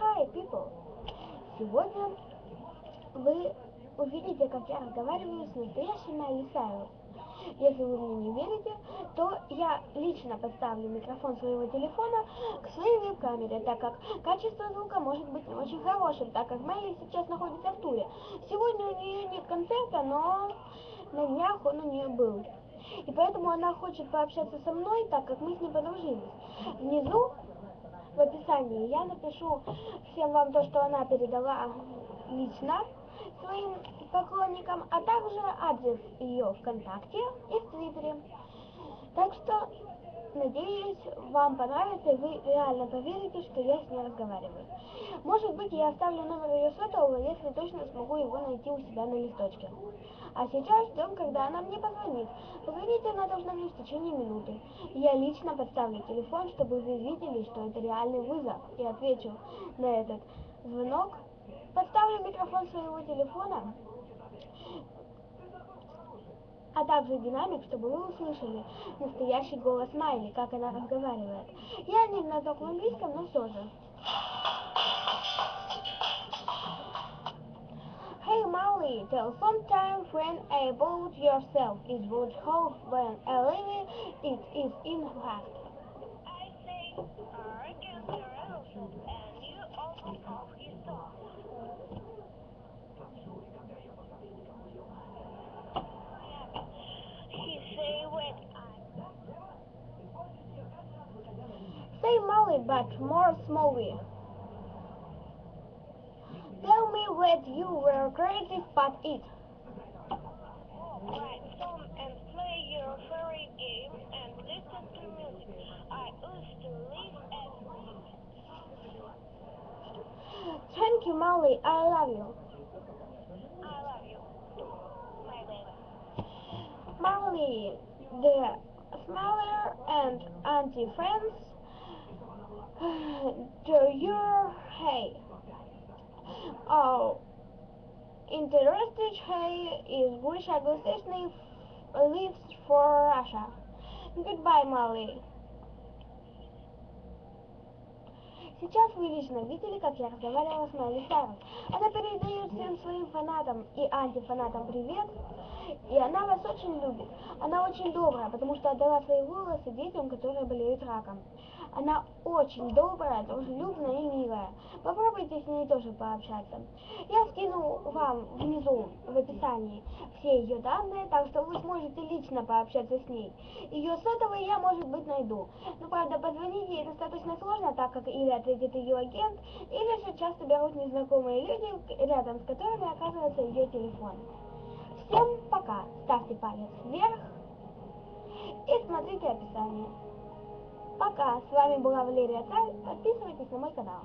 Hi, people! Сегодня вы увидите, как я разговариваю с настоящим Майли Сайрус. Если вы мне не верите, то я лично подставлю микрофон своего телефона к своей веб-камере, так как качество звука может быть не очень хорошим, так как Майли сейчас находится в туре. Сегодня у нее нет концерта, но на днях он у нее был. И поэтому она хочет пообщаться со мной, так как мы с ней подружились. Внизу в описании я напишу всем вам то, что она передала лично своим поклонникам, а также адрес ее ВКонтакте и в Твиттере. Так что, надеюсь, вам понравится и вы реально поверите, что я с ней разговариваю. Может быть, я оставлю номер ее сотового, если точно смогу его найти у себя на листочке. А сейчас ждем, когда она мне позвонит. Позвонить она должна мне в течение минуты. Я лично подставлю телефон, чтобы вы видели, что это реальный вызов, и отвечу на этот звонок. Подставлю микрофон своего телефона, также динамик, чтобы вы услышали настоящий голос Майли, как она разговаривает. Я не знаток в английском, но все же. Hey Molly, tell sometime friend about yourself. Is what hope when a living it is in fact. I say the rules, and Say Molly, but more slowly. Tell me what you were creative but it. write song and play your favorite game and listen to music. I used to live at Thank you, Molly. I love you. I love you, my baby. Molly, the smaller and anti-friends to your hey. Oh, interested hey is wish Agustishny leaves for Russia. Goodbye, Molly. Сейчас вы лично видели, как я разговаривала с Майли Сайрус. Она передает всем своим фанатам и антифанатам привет, и она вас очень любит. Она очень добрая, потому что отдала свои волосы детям, которые болеют раком. Она очень добрая, дружелюбная и милая. Попробуйте с ней тоже пообщаться. Я скину вам внизу в описании все ее данные, так что вы сможете лично пообщаться с ней. Ее сотовый я, может быть, найду. Но, правда, позвонить ей достаточно сложно, так как или ответит ее агент, или же часто берут незнакомые люди, рядом с которыми оказывается ее телефон. Всем пока, ставьте палец вверх и смотрите описание. Пока, с вами была Валерия Царь, подписывайтесь на мой канал.